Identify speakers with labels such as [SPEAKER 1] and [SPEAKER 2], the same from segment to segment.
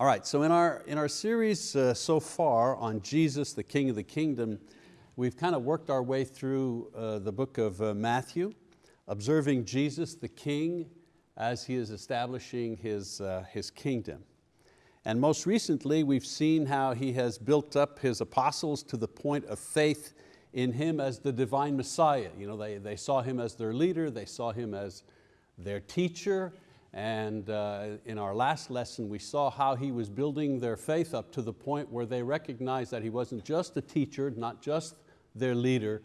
[SPEAKER 1] All right, so in our, in our series uh, so far on Jesus, the King of the Kingdom, we've kind of worked our way through uh, the book of uh, Matthew, observing Jesus, the King, as He is establishing His, uh, his kingdom. And most recently, we've seen how He has built up His apostles to the point of faith in Him as the divine Messiah. You know, they, they saw Him as their leader, they saw Him as their teacher, and uh, in our last lesson, we saw how he was building their faith up to the point where they recognized that he wasn't just a teacher, not just their leader,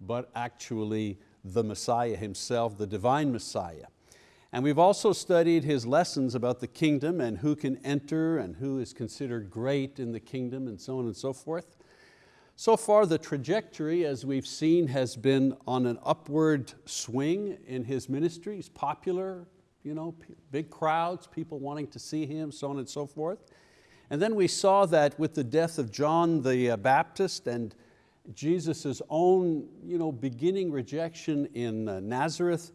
[SPEAKER 1] but actually the Messiah himself, the divine Messiah. And we've also studied his lessons about the kingdom and who can enter and who is considered great in the kingdom and so on and so forth. So far the trajectory, as we've seen, has been on an upward swing in his ministry. He's popular, you know, big crowds, people wanting to see him, so on and so forth. And then we saw that with the death of John the uh, Baptist and Jesus' own you know, beginning rejection in uh, Nazareth,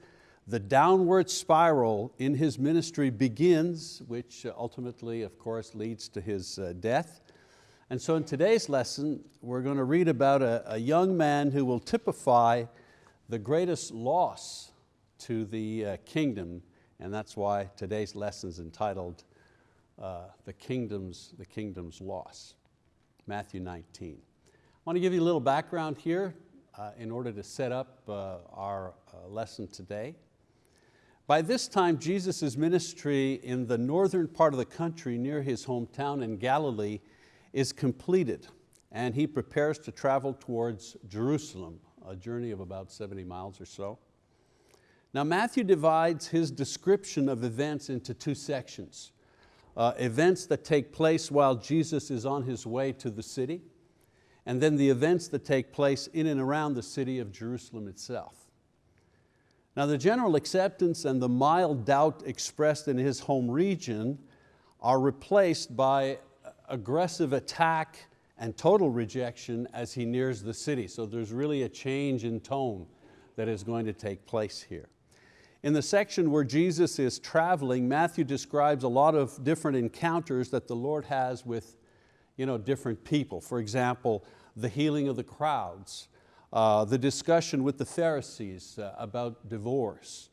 [SPEAKER 1] the downward spiral in his ministry begins, which uh, ultimately, of course, leads to his death. And so in today's lesson, we're going to read about a, a young man who will typify the greatest loss to the kingdom and that's why today's lesson is entitled uh, the, kingdom's, the Kingdom's Loss, Matthew 19. I want to give you a little background here uh, in order to set up uh, our uh, lesson today. By this time, Jesus' ministry in the northern part of the country near his hometown in Galilee is completed and he prepares to travel towards Jerusalem, a journey of about 70 miles or so. Now Matthew divides his description of events into two sections. Uh, events that take place while Jesus is on his way to the city, and then the events that take place in and around the city of Jerusalem itself. Now the general acceptance and the mild doubt expressed in his home region are replaced by aggressive attack and total rejection as he nears the city. So there's really a change in tone that is going to take place here. In the section where Jesus is traveling, Matthew describes a lot of different encounters that the Lord has with you know, different people. For example, the healing of the crowds, uh, the discussion with the Pharisees uh, about divorce,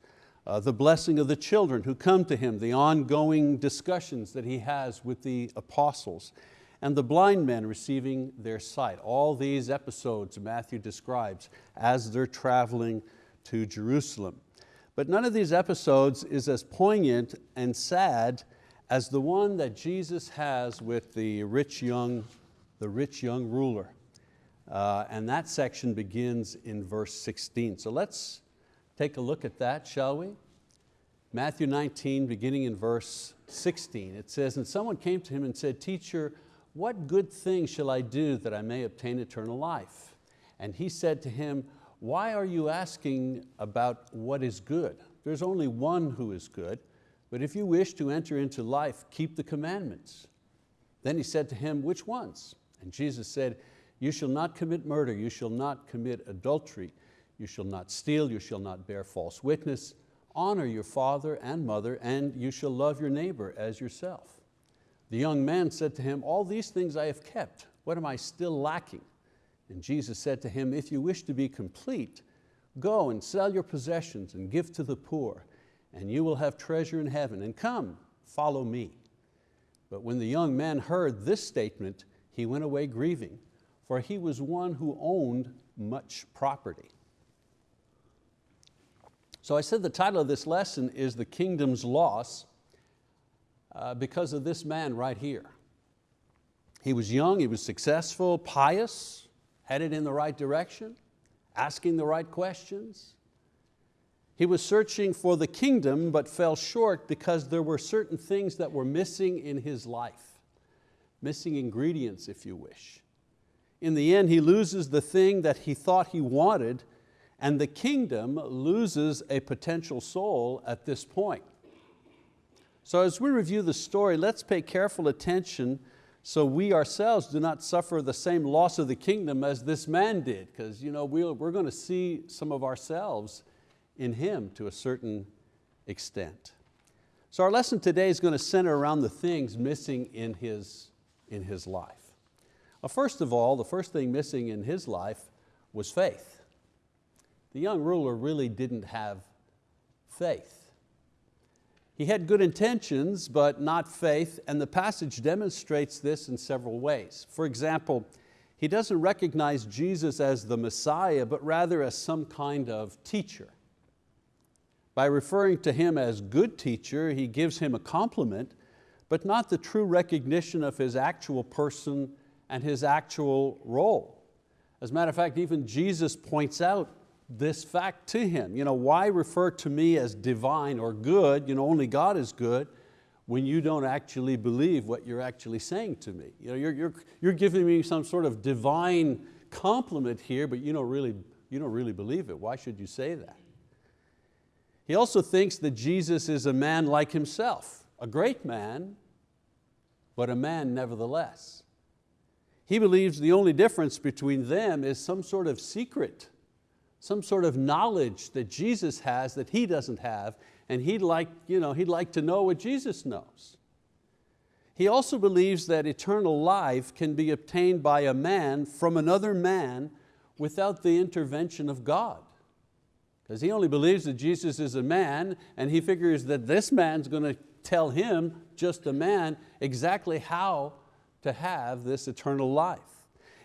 [SPEAKER 1] uh, the blessing of the children who come to him, the ongoing discussions that he has with the apostles, and the blind men receiving their sight. All these episodes Matthew describes as they're traveling to Jerusalem. But none of these episodes is as poignant and sad as the one that Jesus has with the rich young, the rich young ruler. Uh, and that section begins in verse 16. So let's take a look at that, shall we? Matthew 19, beginning in verse 16. It says, and someone came to him and said, teacher, what good thing shall I do that I may obtain eternal life? And he said to him, why are you asking about what is good? There's only one who is good, but if you wish to enter into life, keep the commandments. Then he said to him, which ones? And Jesus said, you shall not commit murder, you shall not commit adultery, you shall not steal, you shall not bear false witness, honor your father and mother, and you shall love your neighbor as yourself. The young man said to him, all these things I have kept, what am I still lacking? And Jesus said to him, if you wish to be complete, go and sell your possessions and give to the poor, and you will have treasure in heaven, and come, follow me. But when the young man heard this statement, he went away grieving, for he was one who owned much property. So I said the title of this lesson is The Kingdom's Loss uh, because of this man right here. He was young, he was successful, pious, headed in the right direction, asking the right questions. He was searching for the kingdom but fell short because there were certain things that were missing in his life, missing ingredients if you wish. In the end, he loses the thing that he thought he wanted and the kingdom loses a potential soul at this point. So as we review the story, let's pay careful attention so we ourselves do not suffer the same loss of the kingdom as this man did, because you know, we're going to see some of ourselves in him to a certain extent. So our lesson today is going to center around the things missing in his, in his life. Well, first of all, the first thing missing in his life was faith. The young ruler really didn't have faith. He had good intentions, but not faith, and the passage demonstrates this in several ways. For example, he doesn't recognize Jesus as the Messiah, but rather as some kind of teacher. By referring to him as good teacher, he gives him a compliment, but not the true recognition of his actual person and his actual role. As a matter of fact, even Jesus points out this fact to him. You know, why refer to me as divine or good, you know, only God is good, when you don't actually believe what you're actually saying to me. You know, you're, you're, you're giving me some sort of divine compliment here, but you don't, really, you don't really believe it. Why should you say that? He also thinks that Jesus is a man like himself, a great man, but a man nevertheless. He believes the only difference between them is some sort of secret, some sort of knowledge that Jesus has that he doesn't have, and he'd like, you know, he'd like to know what Jesus knows. He also believes that eternal life can be obtained by a man from another man without the intervention of God because he only believes that Jesus is a man and he figures that this man's going to tell him, just a man, exactly how to have this eternal life.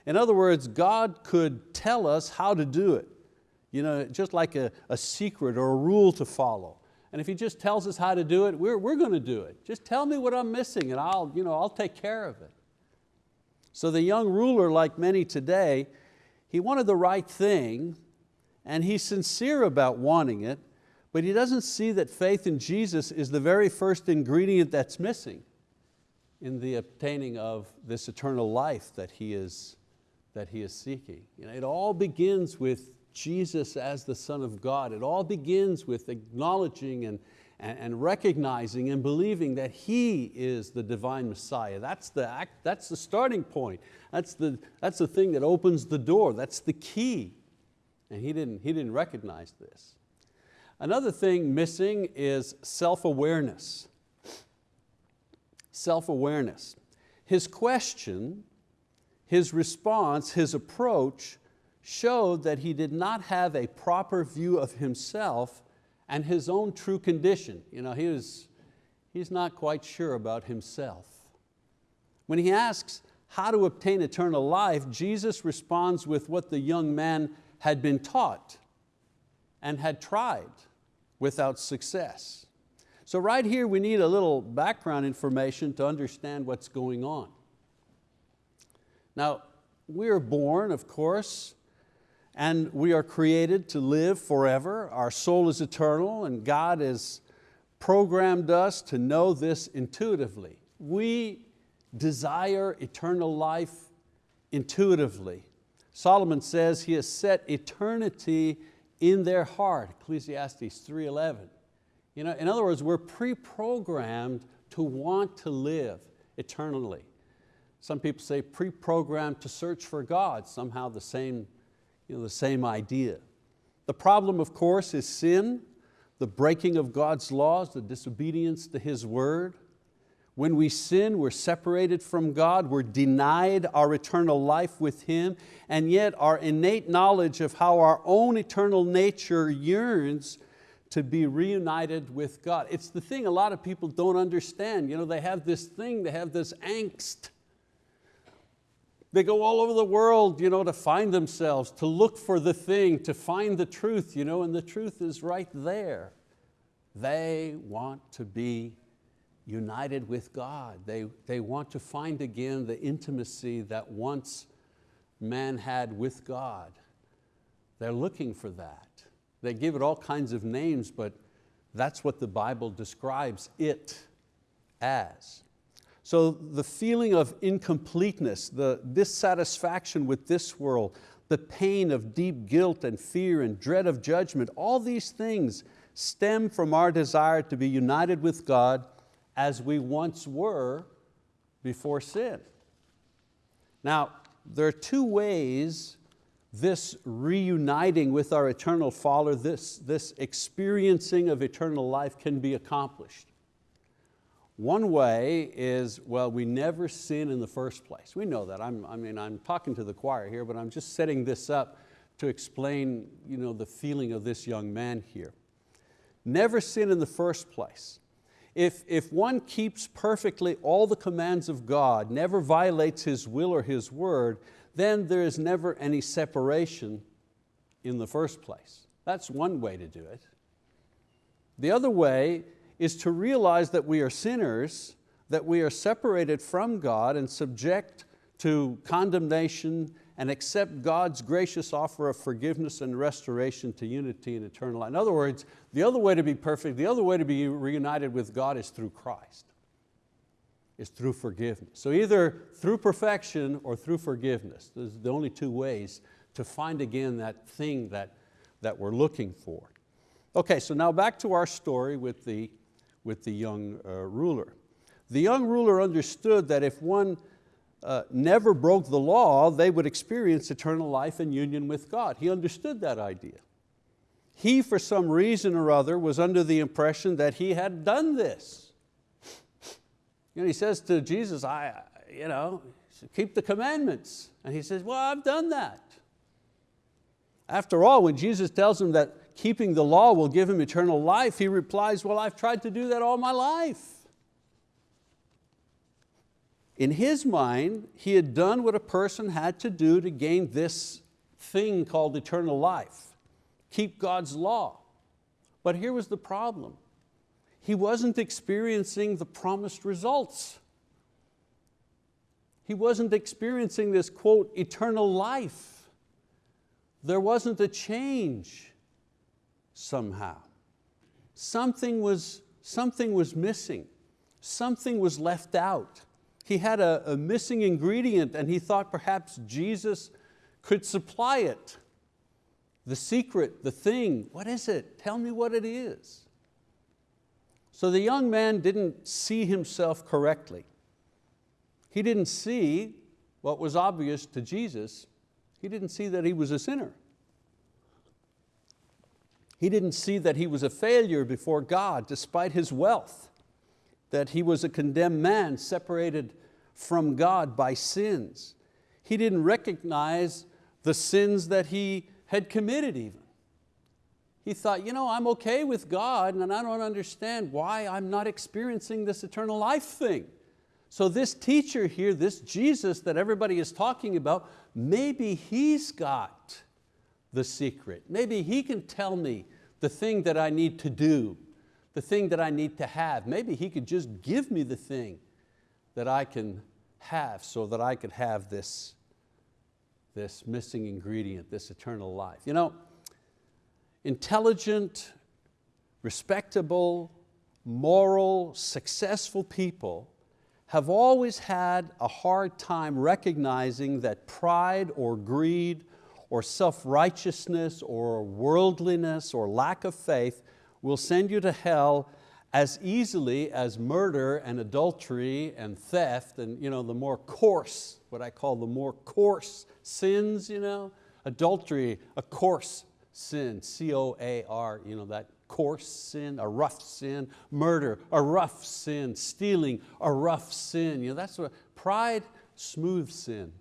[SPEAKER 1] In other words, God could tell us how to do it, you know, just like a, a secret or a rule to follow. And if He just tells us how to do it, we're, we're going to do it. Just tell me what I'm missing and I'll, you know, I'll take care of it. So the young ruler, like many today, he wanted the right thing, and he's sincere about wanting it, but he doesn't see that faith in Jesus is the very first ingredient that's missing in the obtaining of this eternal life that he is, that he is seeking. You know, it all begins with Jesus as the Son of God. It all begins with acknowledging and, and, recognizing and believing that He is the divine Messiah. That's the, act, that's the starting point. That's the, that's the thing that opens the door. That's the key and he didn't, he didn't recognize this. Another thing missing is self-awareness. Self-awareness. His question, his response, his approach showed that he did not have a proper view of himself and his own true condition. You know, he was, he's not quite sure about himself. When he asks how to obtain eternal life, Jesus responds with what the young man had been taught and had tried without success. So right here we need a little background information to understand what's going on. Now, we are born, of course, and we are created to live forever. Our soul is eternal and God has programmed us to know this intuitively. We desire eternal life intuitively. Solomon says he has set eternity in their heart, Ecclesiastes 3.11. You know, in other words, we're pre-programmed to want to live eternally. Some people say pre-programmed to search for God, somehow the same, you know, the same idea. The problem, of course, is sin, the breaking of God's laws, the disobedience to His word. When we sin, we're separated from God, we're denied our eternal life with Him, and yet our innate knowledge of how our own eternal nature yearns to be reunited with God. It's the thing a lot of people don't understand. You know, they have this thing, they have this angst. They go all over the world you know, to find themselves, to look for the thing, to find the truth, you know, and the truth is right there. They want to be united with God. They, they want to find again the intimacy that once man had with God. They're looking for that. They give it all kinds of names, but that's what the Bible describes it as. So the feeling of incompleteness, the dissatisfaction with this world, the pain of deep guilt and fear and dread of judgment, all these things stem from our desire to be united with God as we once were before sin. Now, there are two ways this reuniting with our eternal Father, this, this experiencing of eternal life can be accomplished. One way is, well, we never sin in the first place. We know that. I'm, I mean, I'm talking to the choir here, but I'm just setting this up to explain you know, the feeling of this young man here. Never sin in the first place. If, if one keeps perfectly all the commands of God, never violates His will or His word, then there is never any separation in the first place. That's one way to do it. The other way is to realize that we are sinners, that we are separated from God and subject to condemnation and accept God's gracious offer of forgiveness and restoration to unity and eternal life. In other words, the other way to be perfect, the other way to be reunited with God is through Christ, is through forgiveness. So either through perfection or through forgiveness. Those are the only two ways to find again that thing that, that we're looking for. Okay, so now back to our story with the, with the young uh, ruler. The young ruler understood that if one uh, never broke the law, they would experience eternal life and union with God. He understood that idea. He, for some reason or other, was under the impression that he had done this. You know, he says to Jesus, I, you know, keep the commandments. And he says, well, I've done that. After all, when Jesus tells him that keeping the law will give him eternal life, he replies, well, I've tried to do that all my life. In his mind, he had done what a person had to do to gain this thing called eternal life, keep God's law. But here was the problem. He wasn't experiencing the promised results. He wasn't experiencing this, quote, eternal life. There wasn't a change somehow. Something was, something was missing. Something was left out. He had a, a missing ingredient and he thought perhaps Jesus could supply it. The secret, the thing, what is it? Tell me what it is. So the young man didn't see himself correctly. He didn't see what was obvious to Jesus. He didn't see that he was a sinner. He didn't see that he was a failure before God despite his wealth that he was a condemned man separated from God by sins. He didn't recognize the sins that he had committed even. He thought, you know, I'm okay with God and I don't understand why I'm not experiencing this eternal life thing. So this teacher here, this Jesus that everybody is talking about, maybe he's got the secret. Maybe he can tell me the thing that I need to do the thing that I need to have. Maybe He could just give me the thing that I can have so that I could have this, this missing ingredient, this eternal life. You know, intelligent, respectable, moral, successful people have always had a hard time recognizing that pride or greed or self-righteousness or worldliness or lack of faith will send you to hell as easily as murder and adultery and theft and you know, the more coarse, what I call the more coarse sins, you know? adultery, a coarse sin, C-O-A-R, you know, that coarse sin, a rough sin, murder, a rough sin, stealing, a rough sin. You know, that's what, pride, smooth sin.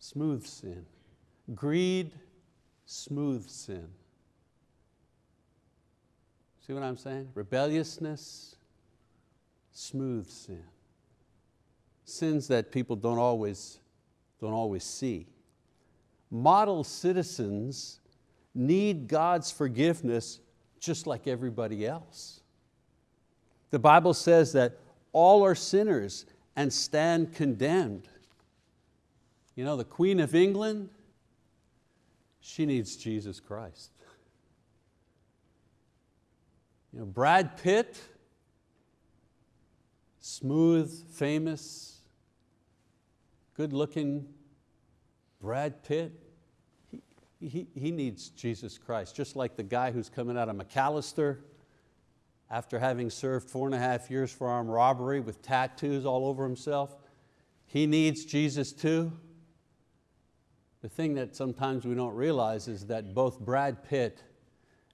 [SPEAKER 1] Smooth sin. Greed, smooth sin. See what I'm saying? Rebelliousness, smooth sin. Sins that people don't always, don't always see. Model citizens need God's forgiveness just like everybody else. The Bible says that all are sinners and stand condemned. You know, the Queen of England, she needs Jesus Christ. You know, Brad Pitt, smooth, famous, good looking Brad Pitt, he, he, he needs Jesus Christ, just like the guy who's coming out of McAlester after having served four and a half years for armed robbery with tattoos all over himself. He needs Jesus too. The thing that sometimes we don't realize is that both Brad Pitt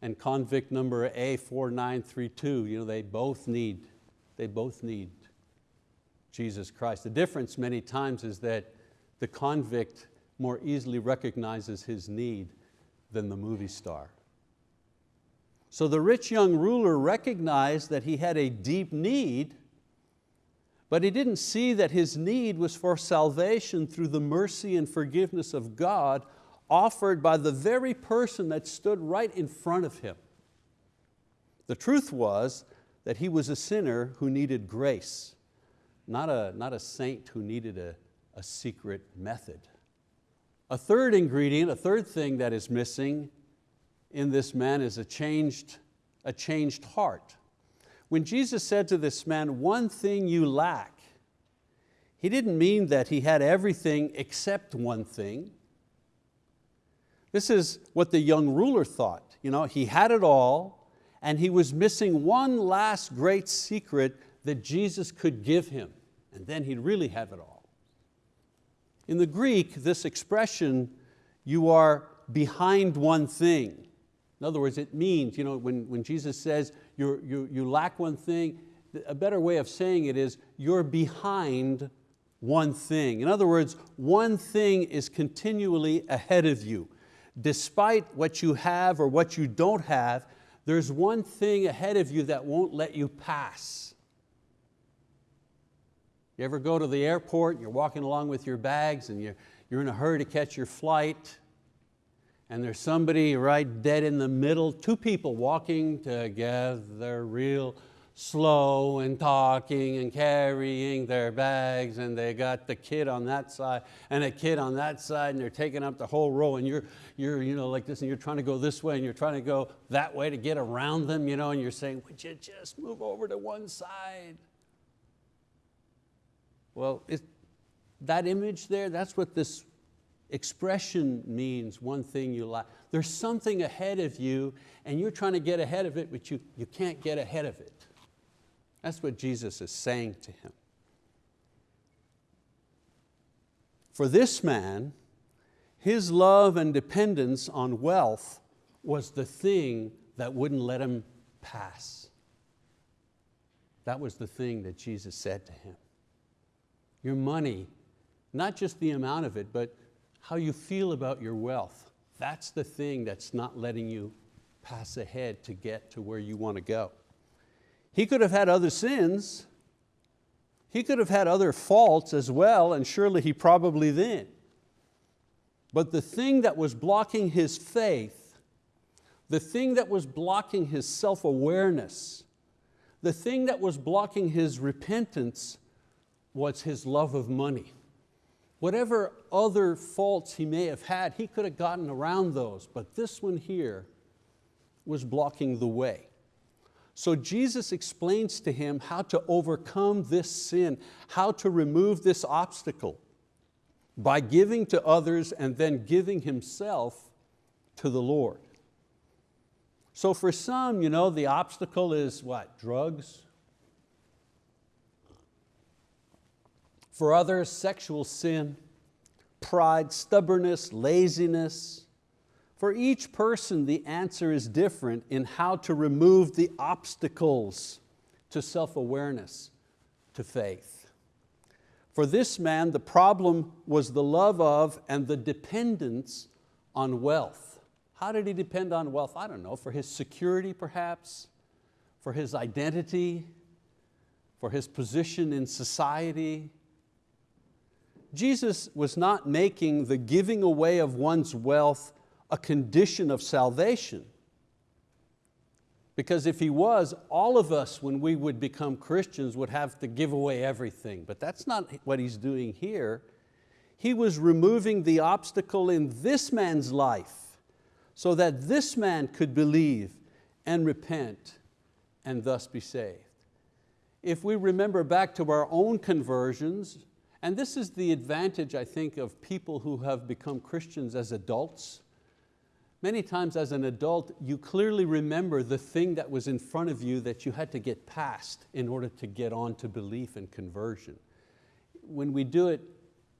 [SPEAKER 1] and convict number A4932, you know, they both need, they both need Jesus Christ. The difference many times is that the convict more easily recognizes his need than the movie star. So the rich young ruler recognized that he had a deep need, but he didn't see that his need was for salvation through the mercy and forgiveness of God offered by the very person that stood right in front of him. The truth was that he was a sinner who needed grace, not a, not a saint who needed a, a secret method. A third ingredient, a third thing that is missing in this man is a changed, a changed heart. When Jesus said to this man, one thing you lack, he didn't mean that he had everything except one thing. This is what the young ruler thought. You know, he had it all and he was missing one last great secret that Jesus could give him and then he'd really have it all. In the Greek, this expression, you are behind one thing. In other words, it means, you know, when, when Jesus says you you, you lack one thing, a better way of saying it is you're behind one thing. In other words, one thing is continually ahead of you. Despite what you have or what you don't have, there's one thing ahead of you that won't let you pass. You ever go to the airport, you're walking along with your bags and you're, you're in a hurry to catch your flight and there's somebody right dead in the middle, two people walking together real slow and talking and carrying their bags and they got the kid on that side and a kid on that side and they're taking up the whole row and you're, you're you know, like this and you're trying to go this way and you're trying to go that way to get around them you know, and you're saying, would you just move over to one side? Well, it, that image there, that's what this expression means, one thing you like. There's something ahead of you and you're trying to get ahead of it, but you, you can't get ahead of it. That's what Jesus is saying to him. For this man, his love and dependence on wealth was the thing that wouldn't let him pass. That was the thing that Jesus said to him. Your money, not just the amount of it, but how you feel about your wealth. That's the thing that's not letting you pass ahead to get to where you want to go. He could have had other sins. He could have had other faults as well, and surely he probably did. But the thing that was blocking his faith, the thing that was blocking his self-awareness, the thing that was blocking his repentance was his love of money. Whatever other faults he may have had, he could have gotten around those, but this one here was blocking the way. So Jesus explains to him how to overcome this sin, how to remove this obstacle by giving to others and then giving himself to the Lord. So for some, you know, the obstacle is what? Drugs, For others, sexual sin, pride, stubbornness, laziness. For each person, the answer is different in how to remove the obstacles to self-awareness, to faith. For this man, the problem was the love of and the dependence on wealth. How did he depend on wealth? I don't know, for his security perhaps, for his identity, for his position in society, Jesus was not making the giving away of one's wealth a condition of salvation. Because if he was, all of us, when we would become Christians, would have to give away everything. But that's not what he's doing here. He was removing the obstacle in this man's life so that this man could believe and repent and thus be saved. If we remember back to our own conversions, and this is the advantage, I think, of people who have become Christians as adults. Many times as an adult, you clearly remember the thing that was in front of you that you had to get past in order to get on to belief and conversion. When we do it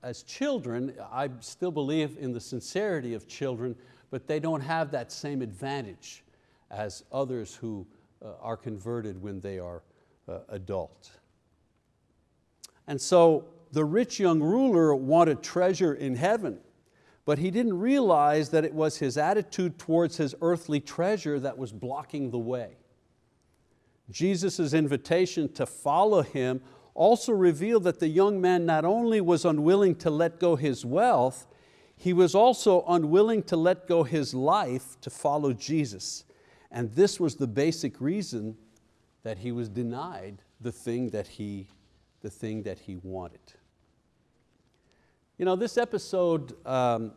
[SPEAKER 1] as children, I still believe in the sincerity of children, but they don't have that same advantage. as others who uh, are converted when they are uh, adult. And so the rich young ruler wanted treasure in heaven, but he didn't realize that it was his attitude towards his earthly treasure that was blocking the way. Jesus' invitation to follow Him also revealed that the young man not only was unwilling to let go his wealth, he was also unwilling to let go his life to follow Jesus. And this was the basic reason that he was denied the thing that he, the thing that he wanted. You know, this episode um,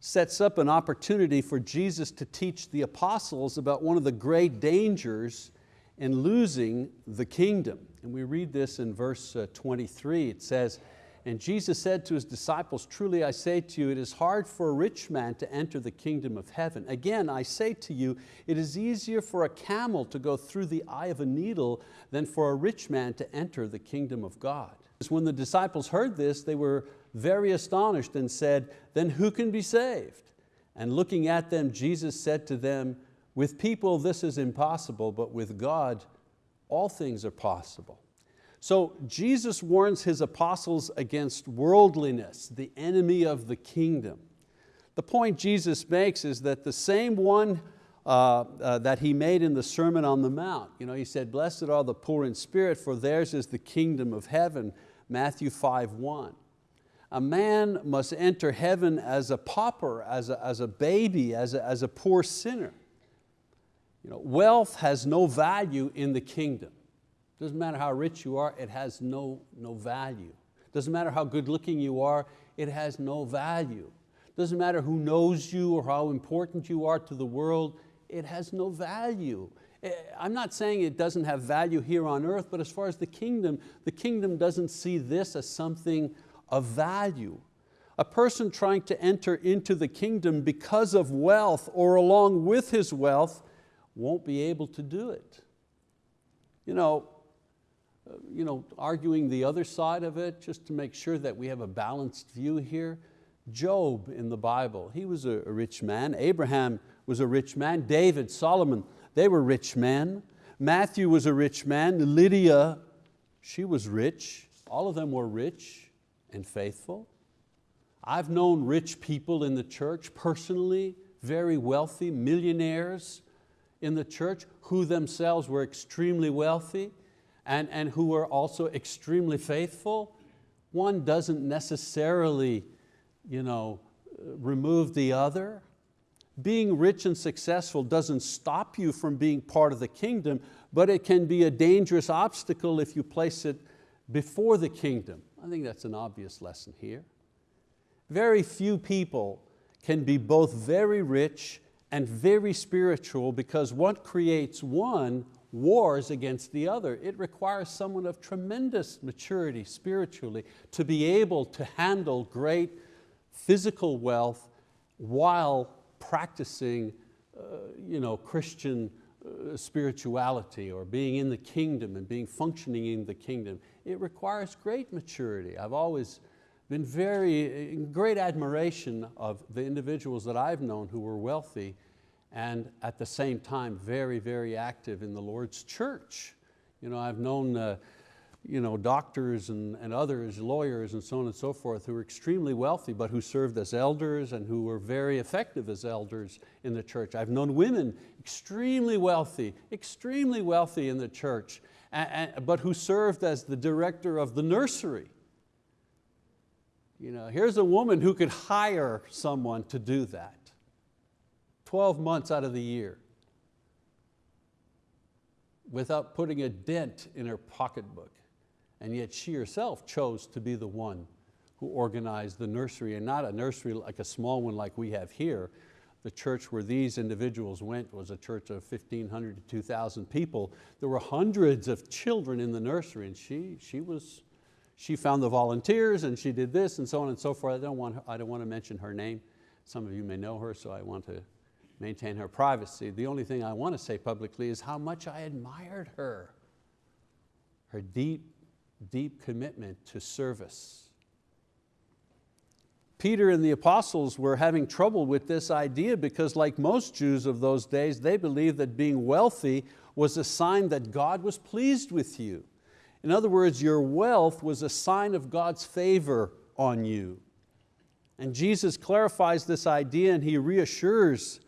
[SPEAKER 1] sets up an opportunity for Jesus to teach the apostles about one of the great dangers in losing the kingdom. And we read this in verse uh, 23. It says, and Jesus said to His disciples, truly I say to you, it is hard for a rich man to enter the kingdom of heaven. Again, I say to you, it is easier for a camel to go through the eye of a needle than for a rich man to enter the kingdom of God. When the disciples heard this, they were very astonished and said, then who can be saved? And looking at them, Jesus said to them, with people this is impossible, but with God all things are possible. So Jesus warns His apostles against worldliness, the enemy of the kingdom. The point Jesus makes is that the same one uh, uh, that He made in the Sermon on the Mount, you know, He said, blessed are the poor in spirit, for theirs is the kingdom of heaven, Matthew 5, 1 a man must enter heaven as a pauper, as a, as a baby, as a, as a poor sinner. You know, wealth has no value in the kingdom. Doesn't matter how rich you are, it has no, no value. Doesn't matter how good looking you are, it has no value. Doesn't matter who knows you or how important you are to the world, it has no value. Eh, I'm not saying it doesn't have value here on earth, but as far as the kingdom, the kingdom doesn't see this as something of value. A person trying to enter into the kingdom because of wealth or along with his wealth won't be able to do it. You know, you know, arguing the other side of it just to make sure that we have a balanced view here. Job in the Bible, he was a rich man. Abraham was a rich man. David, Solomon, they were rich men. Matthew was a rich man. Lydia, she was rich. All of them were rich and faithful. I've known rich people in the church personally, very wealthy, millionaires in the church who themselves were extremely wealthy and, and who were also extremely faithful. One doesn't necessarily you know, remove the other. Being rich and successful doesn't stop you from being part of the kingdom, but it can be a dangerous obstacle if you place it before the kingdom. I think that's an obvious lesson here. Very few people can be both very rich and very spiritual because what creates one wars against the other. It requires someone of tremendous maturity spiritually to be able to handle great physical wealth while practicing uh, you know, Christian uh, spirituality or being in the kingdom and being functioning in the kingdom. It requires great maturity. I've always been very, in great admiration of the individuals that I've known who were wealthy and at the same time very, very active in the Lord's church. You know, I've known uh, you know, doctors and, and others, lawyers and so on and so forth, who were extremely wealthy but who served as elders and who were very effective as elders in the church. I've known women extremely wealthy, extremely wealthy in the church, and, and, but who served as the director of the nursery. You know, here's a woman who could hire someone to do that. 12 months out of the year without putting a dent in her pocketbook. And yet she herself chose to be the one who organized the nursery and not a nursery like a small one like we have here. The church where these individuals went was a church of 1,500 to 2,000 people. There were hundreds of children in the nursery and she, she, was, she found the volunteers and she did this and so on and so forth. I don't want, I don't want to mention her name. Some of you may know her, so I want to maintain her privacy. The only thing I want to say publicly is how much I admired her. Her deep, deep commitment to service. Peter and the apostles were having trouble with this idea because like most Jews of those days, they believed that being wealthy was a sign that God was pleased with you. In other words, your wealth was a sign of God's favor on you. And Jesus clarifies this idea and He reassures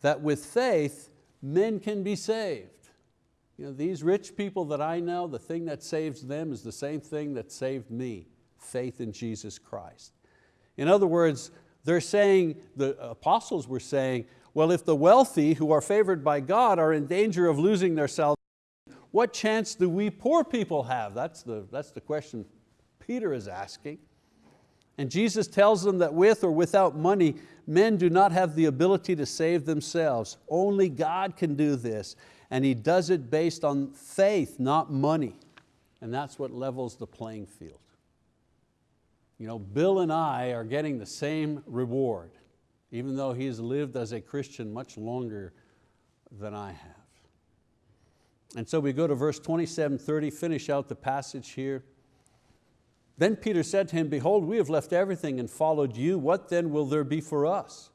[SPEAKER 1] that with faith, men can be saved. You know, these rich people that I know, the thing that saves them is the same thing that saved me, faith in Jesus Christ. In other words, they're saying, the apostles were saying, well, if the wealthy who are favored by God are in danger of losing their salvation, what chance do we poor people have? That's the, that's the question Peter is asking. And Jesus tells them that with or without money, men do not have the ability to save themselves. Only God can do this and He does it based on faith, not money. And that's what levels the playing field. You know, Bill and I are getting the same reward, even though he's lived as a Christian much longer than I have. And so we go to verse 27, 30, finish out the passage here. Then Peter said to him, behold, we have left everything and followed you. What then will there be for us?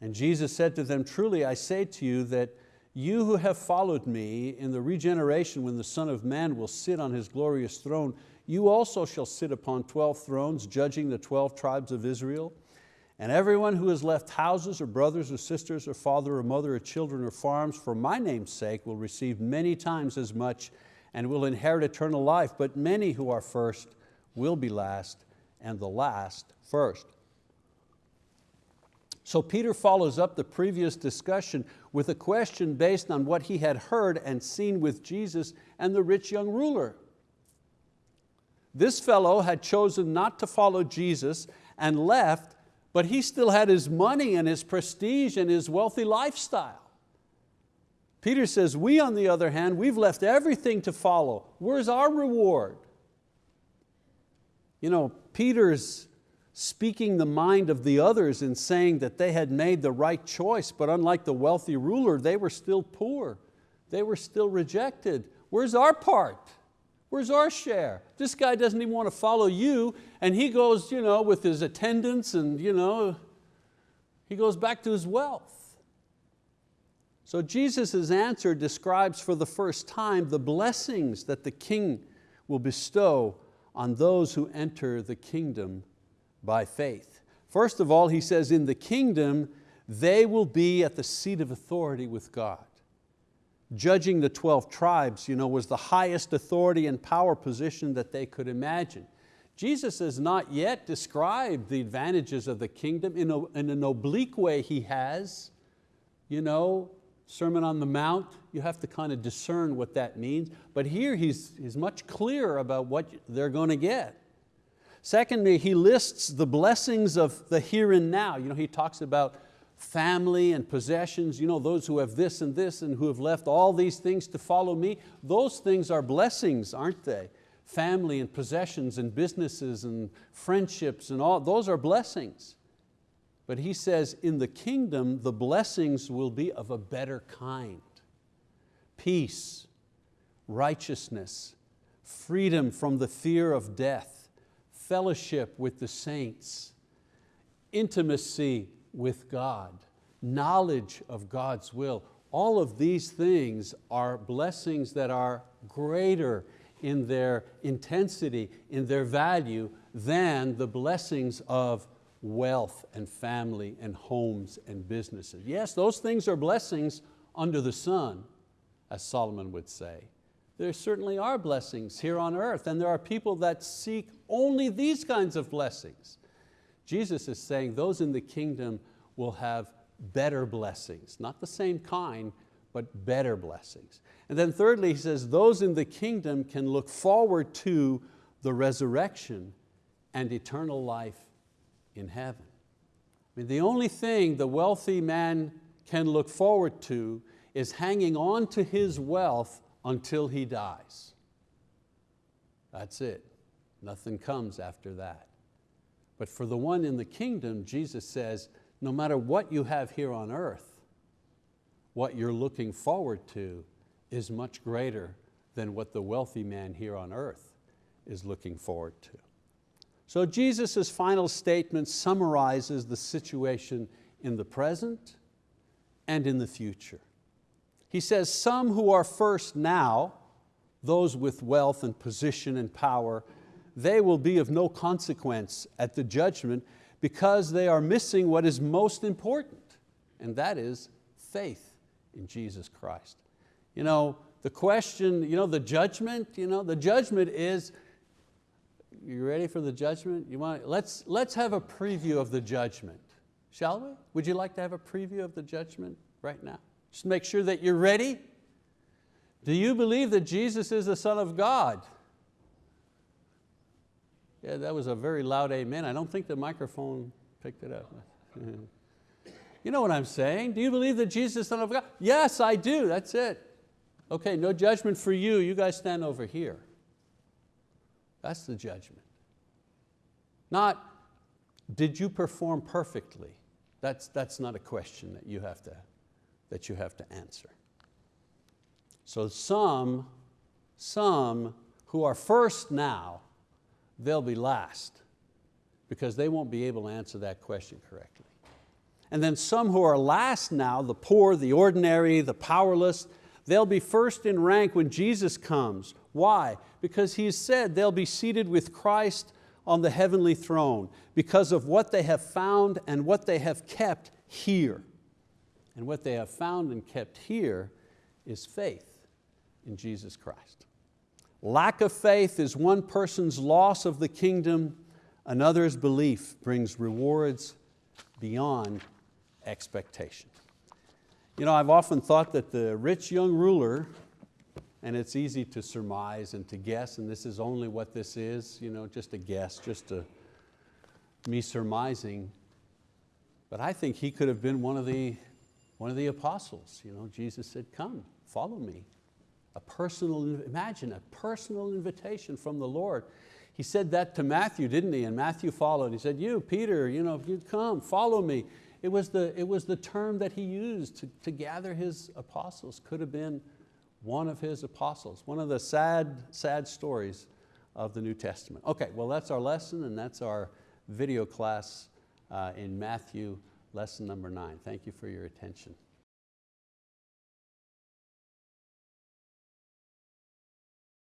[SPEAKER 1] And Jesus said to them, truly I say to you that you who have followed me in the regeneration when the Son of Man will sit on His glorious throne, you also shall sit upon 12 thrones, judging the 12 tribes of Israel. And everyone who has left houses or brothers or sisters or father or mother or children or farms for my name's sake will receive many times as much and will inherit eternal life. But many who are first will be last and the last first. So Peter follows up the previous discussion with a question based on what he had heard and seen with Jesus and the rich young ruler. This fellow had chosen not to follow Jesus and left, but he still had his money and his prestige and his wealthy lifestyle. Peter says, we on the other hand, we've left everything to follow. Where's our reward? You know, Peter's speaking the mind of the others and saying that they had made the right choice, but unlike the wealthy ruler, they were still poor. They were still rejected. Where's our part? Where's our share? This guy doesn't even want to follow you and he goes you know, with his attendants and you know, he goes back to his wealth. So Jesus' answer describes for the first time the blessings that the king will bestow on those who enter the kingdom by faith. First of all, he says in the kingdom, they will be at the seat of authority with God. Judging the 12 tribes you know, was the highest authority and power position that they could imagine. Jesus has not yet described the advantages of the kingdom in, a, in an oblique way he has. You know, Sermon on the Mount, you have to kind of discern what that means. But here he's, he's much clearer about what they're going to get. Secondly, he lists the blessings of the here and now. You know, he talks about family and possessions, you know, those who have this and this and who have left all these things to follow me. Those things are blessings, aren't they? Family and possessions and businesses and friendships and all, those are blessings. But he says in the kingdom, the blessings will be of a better kind. Peace, righteousness, freedom from the fear of death, fellowship with the saints, intimacy with God, knowledge of God's will. All of these things are blessings that are greater in their intensity, in their value, than the blessings of wealth and family and homes and businesses. Yes, those things are blessings under the sun, as Solomon would say there certainly are blessings here on earth and there are people that seek only these kinds of blessings. Jesus is saying those in the kingdom will have better blessings, not the same kind, but better blessings. And then thirdly, he says, those in the kingdom can look forward to the resurrection and eternal life in heaven. I mean, the only thing the wealthy man can look forward to is hanging on to his wealth until he dies. That's it. Nothing comes after that. But for the one in the kingdom, Jesus says, no matter what you have here on earth, what you're looking forward to is much greater than what the wealthy man here on earth is looking forward to. So Jesus' final statement summarizes the situation in the present and in the future. He says, some who are first now, those with wealth and position and power, they will be of no consequence at the judgment because they are missing what is most important, and that is faith in Jesus Christ. You know, the question, you know, the judgment, you know, the judgment is, you ready for the judgment? You want, let's, let's have a preview of the judgment, shall we? Would you like to have a preview of the judgment right now? Just make sure that you're ready. Do you believe that Jesus is the Son of God? Yeah, that was a very loud amen. I don't think the microphone picked it up. you know what I'm saying? Do you believe that Jesus is the Son of God? Yes, I do, that's it. Okay, no judgment for you, you guys stand over here. That's the judgment. Not, did you perform perfectly? That's, that's not a question that you, have to, that you have to answer. So some, some who are first now, they'll be last because they won't be able to answer that question correctly. And then some who are last now, the poor, the ordinary, the powerless, they'll be first in rank when Jesus comes. Why? Because He's said they'll be seated with Christ on the heavenly throne because of what they have found and what they have kept here. And what they have found and kept here is faith in Jesus Christ. Lack of faith is one person's loss of the kingdom, another's belief brings rewards beyond expectation. You know, I've often thought that the rich young ruler and it's easy to surmise and to guess, and this is only what this is, you know, just a guess, just a, me surmising. But I think he could have been one of the, one of the apostles. You know, Jesus said, come, follow me. A personal, imagine a personal invitation from the Lord. He said that to Matthew, didn't he? And Matthew followed. He said, you, Peter, you know, if you'd come, follow me. It was the, it was the term that he used to, to gather his apostles. Could have been one of his apostles, one of the sad, sad stories of the New Testament. Okay, well that's our lesson and that's our video class uh, in Matthew, lesson number nine. Thank you for your attention.